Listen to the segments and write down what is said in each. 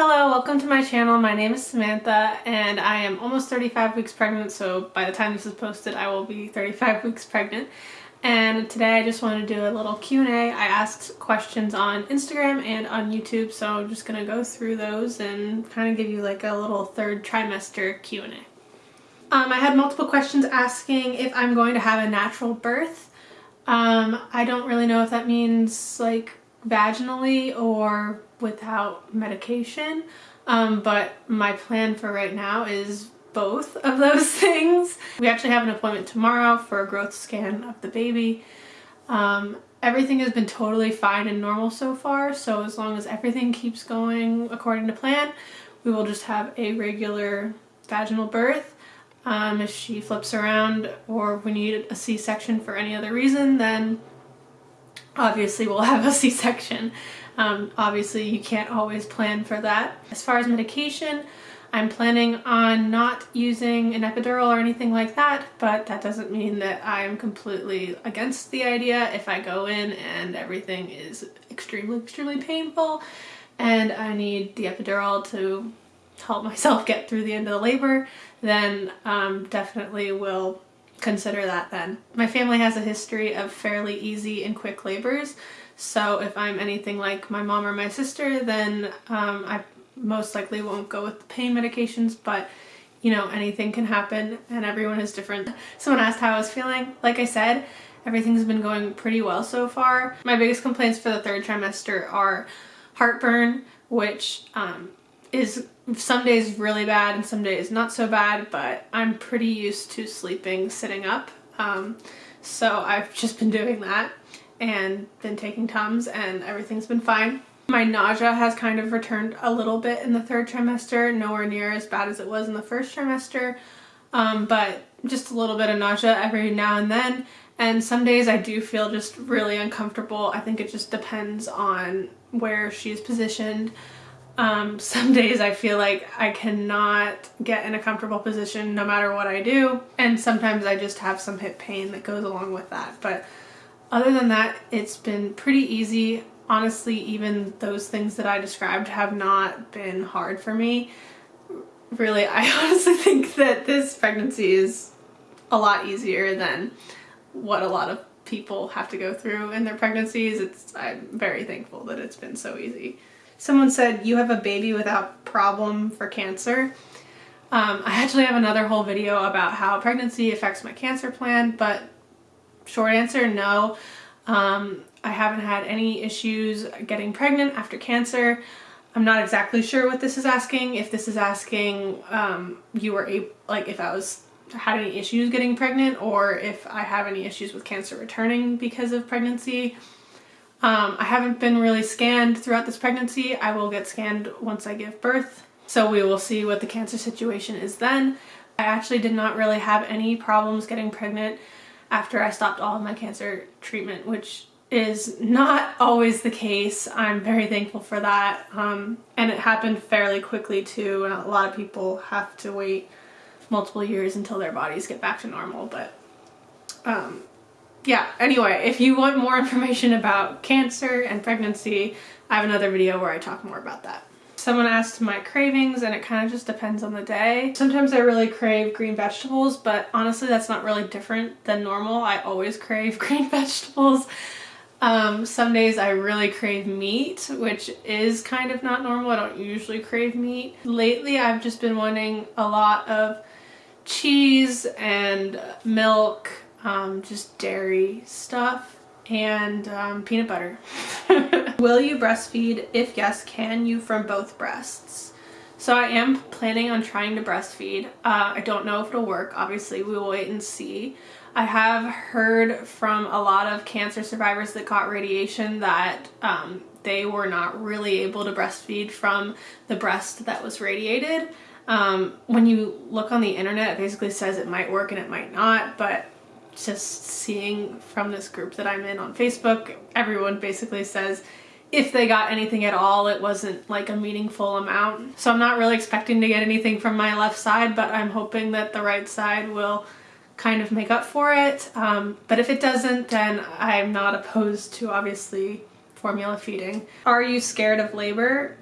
Hello, welcome to my channel. My name is Samantha and I am almost 35 weeks pregnant so by the time this is posted I will be 35 weeks pregnant and today I just want to do a little Q&A. I asked questions on Instagram and on YouTube so I'm just going to go through those and kind of give you like a little third trimester Q&A. Um, I had multiple questions asking if I'm going to have a natural birth. Um, I don't really know if that means like vaginally or without medication. Um, but my plan for right now is both of those things. We actually have an appointment tomorrow for a growth scan of the baby. Um, everything has been totally fine and normal so far, so as long as everything keeps going according to plan, we will just have a regular vaginal birth. Um, if she flips around or we need a c-section for any other reason, then obviously we'll have a c-section. Um, obviously you can't always plan for that. As far as medication, I'm planning on not using an epidural or anything like that, but that doesn't mean that I'm completely against the idea. If I go in and everything is extremely, extremely painful and I need the epidural to help myself get through the end of the labor, then um, definitely will consider that then. My family has a history of fairly easy and quick labors, so if I'm anything like my mom or my sister, then um, I most likely won't go with the pain medications, but you know, anything can happen and everyone is different. Someone asked how I was feeling. Like I said, everything's been going pretty well so far. My biggest complaints for the third trimester are heartburn, which um, is some days really bad and some days not so bad, but I'm pretty used to sleeping sitting up. Um, so I've just been doing that and been taking Tums and everything's been fine. My nausea has kind of returned a little bit in the third trimester, nowhere near as bad as it was in the first trimester, um, but just a little bit of nausea every now and then. And some days I do feel just really uncomfortable. I think it just depends on where she's positioned. Um, some days I feel like I cannot get in a comfortable position no matter what I do. And sometimes I just have some hip pain that goes along with that. But other than that, it's been pretty easy. Honestly, even those things that I described have not been hard for me. Really, I honestly think that this pregnancy is a lot easier than what a lot of people have to go through in their pregnancies. It's I'm very thankful that it's been so easy. Someone said, you have a baby without problem for cancer. Um, I actually have another whole video about how pregnancy affects my cancer plan, but Short answer, no. Um, I haven't had any issues getting pregnant after cancer. I'm not exactly sure what this is asking. If this is asking um, you were able, like if I was had any issues getting pregnant or if I have any issues with cancer returning because of pregnancy. Um, I haven't been really scanned throughout this pregnancy. I will get scanned once I give birth. So we will see what the cancer situation is then. I actually did not really have any problems getting pregnant after I stopped all of my cancer treatment, which is not always the case. I'm very thankful for that. Um, and it happened fairly quickly too. A lot of people have to wait multiple years until their bodies get back to normal. But um, yeah, anyway, if you want more information about cancer and pregnancy, I have another video where I talk more about that. Someone asked my cravings and it kind of just depends on the day. Sometimes I really crave green vegetables, but honestly that's not really different than normal. I always crave green vegetables. Um, some days I really crave meat, which is kind of not normal. I don't usually crave meat. Lately I've just been wanting a lot of cheese and milk, um, just dairy stuff and um, peanut butter. Will you breastfeed? If yes, can you from both breasts? So I am planning on trying to breastfeed. Uh, I don't know if it'll work. Obviously, we will wait and see. I have heard from a lot of cancer survivors that got radiation that um, they were not really able to breastfeed from the breast that was radiated. Um, when you look on the internet, it basically says it might work and it might not, but just seeing from this group that I'm in on Facebook, everyone basically says if they got anything at all, it wasn't like a meaningful amount. So I'm not really expecting to get anything from my left side, but I'm hoping that the right side will kind of make up for it. Um, but if it doesn't, then I'm not opposed to obviously formula feeding. Are you scared of labor?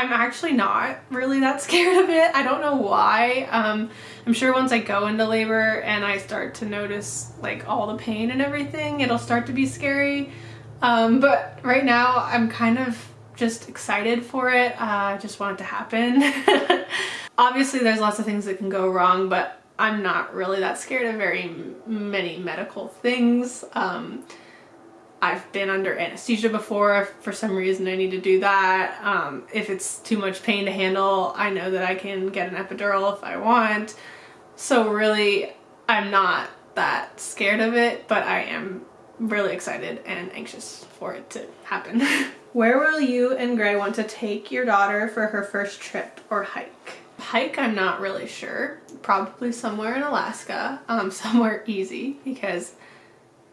I'm actually not really that scared of it. I don't know why. Um, I'm sure once I go into labor and I start to notice like all the pain and everything, it'll start to be scary. Um, but right now I'm kind of just excited for it. Uh, I just want it to happen. Obviously there's lots of things that can go wrong, but I'm not really that scared of very many medical things. Um, I've been under anesthesia before. if For some reason I need to do that. Um, if it's too much pain to handle, I know that I can get an epidural if I want. So really, I'm not that scared of it, but I am really excited and anxious for it to happen. Where will you and Gray want to take your daughter for her first trip or hike? Hike, I'm not really sure. Probably somewhere in Alaska, um, somewhere easy because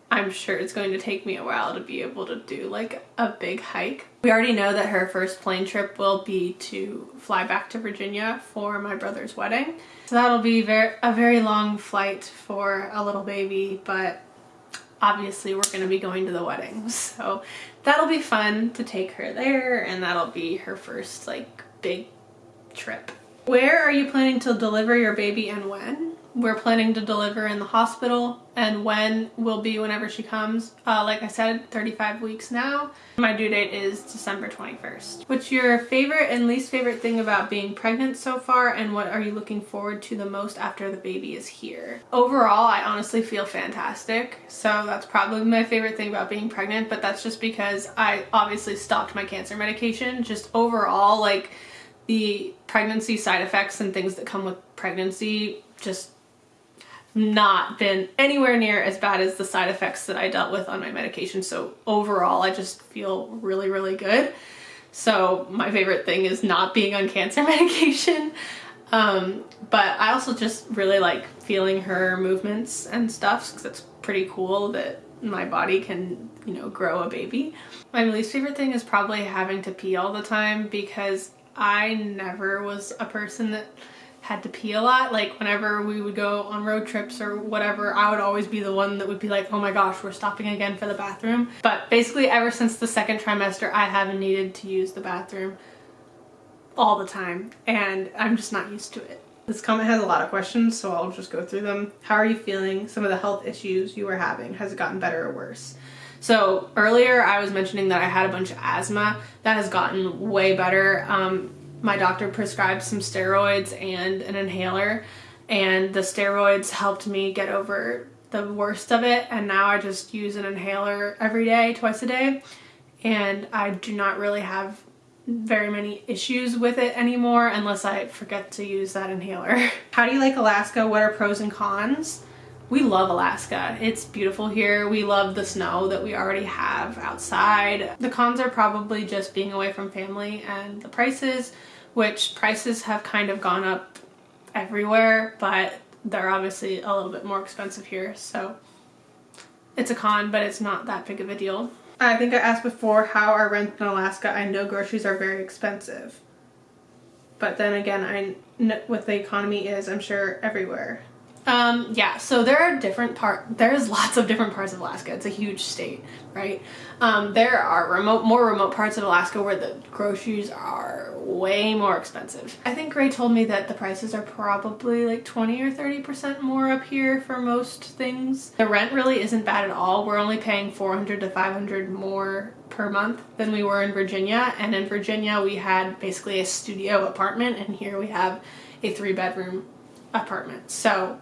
I'm sure it's going to take me a while to be able to do like a big hike. We already know that her first plane trip will be to fly back to Virginia for my brother's wedding. So that'll be very, a very long flight for a little baby, but obviously we're going to be going to the wedding. So that'll be fun to take her there and that'll be her first like big trip. Where are you planning to deliver your baby and when? We're planning to deliver in the hospital and when will be whenever she comes. Uh, like I said, 35 weeks now. My due date is December 21st. What's your favorite and least favorite thing about being pregnant so far and what are you looking forward to the most after the baby is here? Overall, I honestly feel fantastic. So that's probably my favorite thing about being pregnant, but that's just because I obviously stopped my cancer medication. Just overall, like the pregnancy side effects and things that come with pregnancy just not been anywhere near as bad as the side effects that I dealt with on my medication. So overall, I just feel really, really good. So my favorite thing is not being on cancer medication. Um, but I also just really like feeling her movements and stuff because it's pretty cool that my body can, you know, grow a baby. My least favorite thing is probably having to pee all the time because I never was a person that had to pee a lot. Like whenever we would go on road trips or whatever, I would always be the one that would be like, oh my gosh, we're stopping again for the bathroom. But basically ever since the second trimester, I haven't needed to use the bathroom all the time and I'm just not used to it. This comment has a lot of questions, so I'll just go through them. How are you feeling? Some of the health issues you were having. Has it gotten better or worse? So earlier I was mentioning that I had a bunch of asthma. That has gotten way better. Um, my doctor prescribed some steroids and an inhaler and the steroids helped me get over the worst of it and now I just use an inhaler every day, twice a day and I do not really have very many issues with it anymore unless I forget to use that inhaler. How do you like Alaska? What are pros and cons? We love Alaska. It's beautiful here. We love the snow that we already have outside. The cons are probably just being away from family and the prices, which prices have kind of gone up everywhere, but they're obviously a little bit more expensive here. So it's a con, but it's not that big of a deal. I think I asked before how I rent in Alaska. I know groceries are very expensive. But then again, I know what the economy is, I'm sure, everywhere. Um, yeah, so there are different part, there's lots of different parts of Alaska. It's a huge state, right? Um, there are remote, more remote parts of Alaska where the groceries are way more expensive. I think Gray told me that the prices are probably like 20 or 30% more up here for most things. The rent really isn't bad at all. We're only paying 400 to 500 more per month than we were in Virginia. And in Virginia, we had basically a studio apartment and here we have a three bedroom apartment. So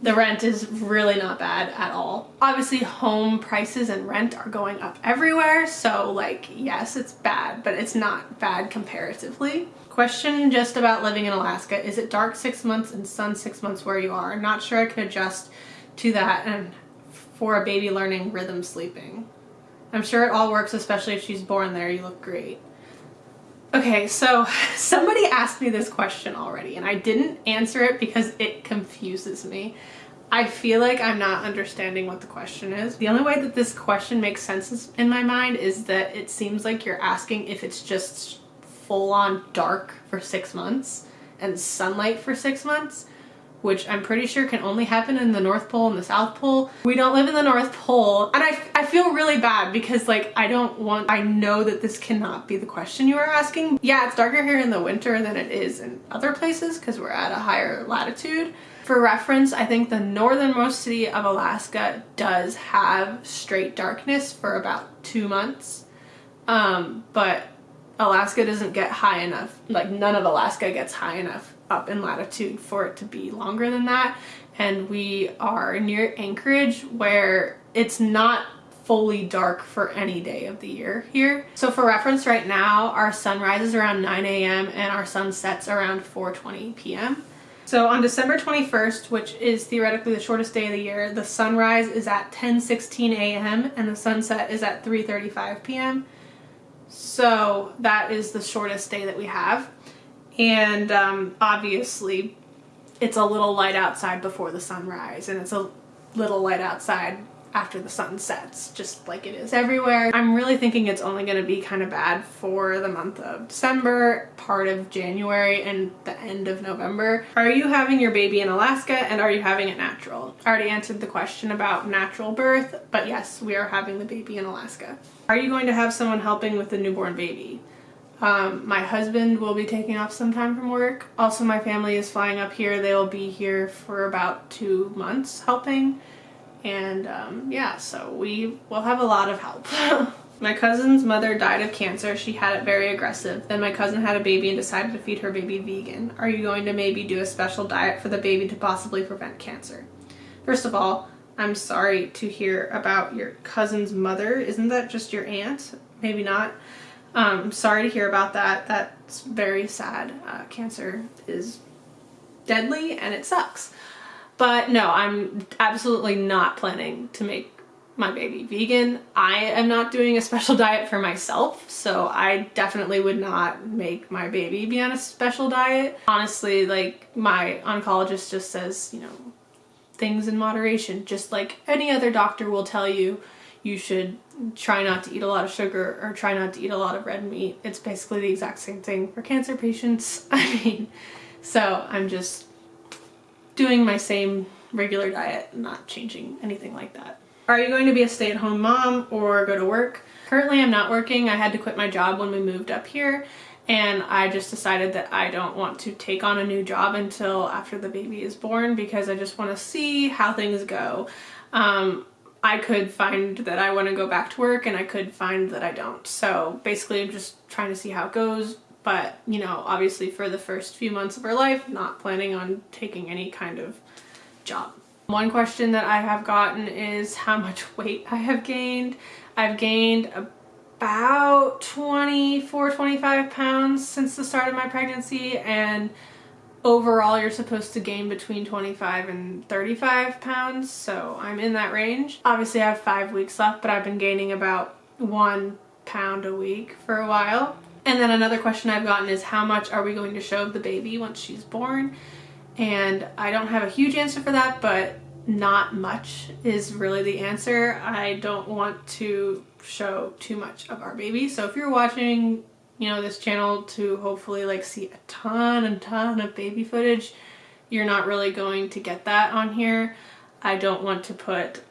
the rent is really not bad at all. Obviously home prices and rent are going up everywhere so like yes it's bad but it's not bad comparatively. Question just about living in Alaska. Is it dark six months and sun six months where you are? Not sure I could adjust to that and for a baby learning rhythm sleeping. I'm sure it all works especially if she's born there. You look great. Okay, so somebody asked me this question already and I didn't answer it because it confuses me. I feel like I'm not understanding what the question is. The only way that this question makes sense in my mind is that it seems like you're asking if it's just full on dark for six months and sunlight for six months which I'm pretty sure can only happen in the North Pole and the South Pole. We don't live in the North Pole and I, I feel really bad because like I don't want, I know that this cannot be the question you are asking. Yeah, it's darker here in the winter than it is in other places because we're at a higher latitude. For reference, I think the northernmost city of Alaska does have straight darkness for about two months. Um, but Alaska doesn't get high enough, like none of Alaska gets high enough up in latitude for it to be longer than that. And we are near Anchorage where it's not fully dark for any day of the year here. So for reference right now, our sun rises around 9 a.m. and our sun sets around 4.20 p.m. So on December 21st, which is theoretically the shortest day of the year, the sunrise is at 10.16 a.m. and the sunset is at 3.35 p.m. So that is the shortest day that we have. And um, obviously it's a little light outside before the sunrise and it's a little light outside after the sun sets, just like it is everywhere. I'm really thinking it's only going to be kind of bad for the month of December, part of January, and the end of November. Are you having your baby in Alaska and are you having it natural? I already answered the question about natural birth, but yes, we are having the baby in Alaska. Are you going to have someone helping with the newborn baby? Um, my husband will be taking off some time from work. Also, my family is flying up here. They will be here for about two months helping. And um, yeah, so we will have a lot of help. my cousin's mother died of cancer. She had it very aggressive. Then my cousin had a baby and decided to feed her baby vegan. Are you going to maybe do a special diet for the baby to possibly prevent cancer? First of all, I'm sorry to hear about your cousin's mother. Isn't that just your aunt? Maybe not. Um, sorry to hear about that. That's very sad. Uh, cancer is deadly and it sucks. But no, I'm absolutely not planning to make my baby vegan. I am not doing a special diet for myself, so I definitely would not make my baby be on a special diet. Honestly, like my oncologist just says, you know, things in moderation, just like any other doctor will tell you you should try not to eat a lot of sugar or try not to eat a lot of red meat. It's basically the exact same thing for cancer patients. I mean, so I'm just doing my same regular diet, not changing anything like that. Are you going to be a stay-at-home mom or go to work? Currently I'm not working. I had to quit my job when we moved up here and I just decided that I don't want to take on a new job until after the baby is born because I just want to see how things go. Um, I could find that I want to go back to work and I could find that I don't. So basically I'm just trying to see how it goes. But, you know, obviously for the first few months of her life, not planning on taking any kind of job. One question that I have gotten is how much weight I have gained. I've gained about 24, 25 pounds since the start of my pregnancy and overall you're supposed to gain between 25 and 35 pounds so I'm in that range. Obviously I have five weeks left but I've been gaining about one pound a week for a while. And then another question I've gotten is how much are we going to show the baby once she's born? And I don't have a huge answer for that but not much is really the answer. I don't want to show too much of our baby so if you're watching you know, this channel to hopefully like see a ton and ton of baby footage, you're not really going to get that on here. I don't want to put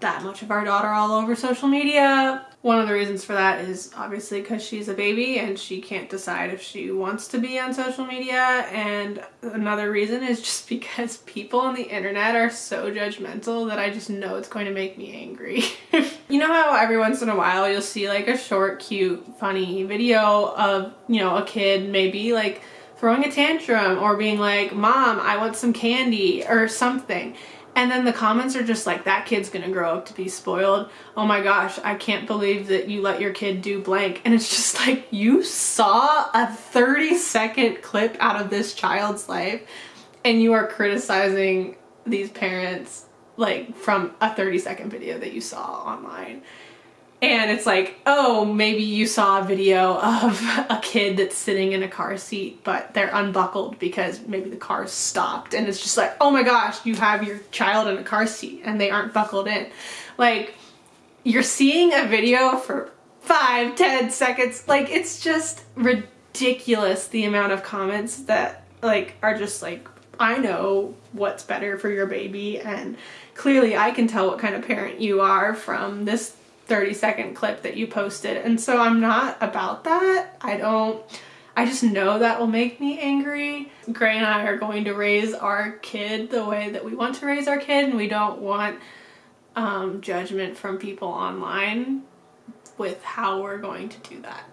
that much of our daughter all over social media. One of the reasons for that is obviously because she's a baby and she can't decide if she wants to be on social media and another reason is just because people on the internet are so judgmental that I just know it's going to make me angry. you know how every once in a while you'll see like a short, cute, funny video of, you know, a kid maybe like throwing a tantrum or being like, mom, I want some candy or something and then the comments are just like, that kid's gonna grow up to be spoiled. Oh my gosh, I can't believe that you let your kid do blank. And it's just like, you saw a 30 second clip out of this child's life and you are criticizing these parents like from a 30 second video that you saw online and it's like, oh, maybe you saw a video of a kid that's sitting in a car seat, but they're unbuckled because maybe the car stopped. And it's just like, oh my gosh, you have your child in a car seat and they aren't buckled in. Like, you're seeing a video for five, ten seconds. Like, it's just ridiculous the amount of comments that like are just like I know what's better for your baby and clearly I can tell what kind of parent you are from this 30 second clip that you posted. And so I'm not about that. I don't, I just know that will make me angry. Gray and I are going to raise our kid the way that we want to raise our kid and we don't want um, judgment from people online with how we're going to do that.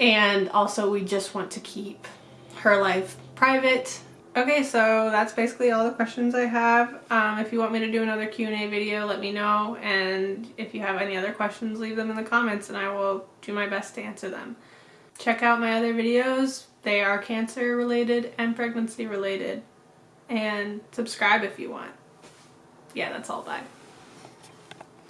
And also we just want to keep her life private Okay, so that's basically all the questions I have. Um, if you want me to do another Q&A video, let me know. And if you have any other questions, leave them in the comments and I will do my best to answer them. Check out my other videos. They are cancer related and pregnancy related. And subscribe if you want. Yeah, that's all. Bye.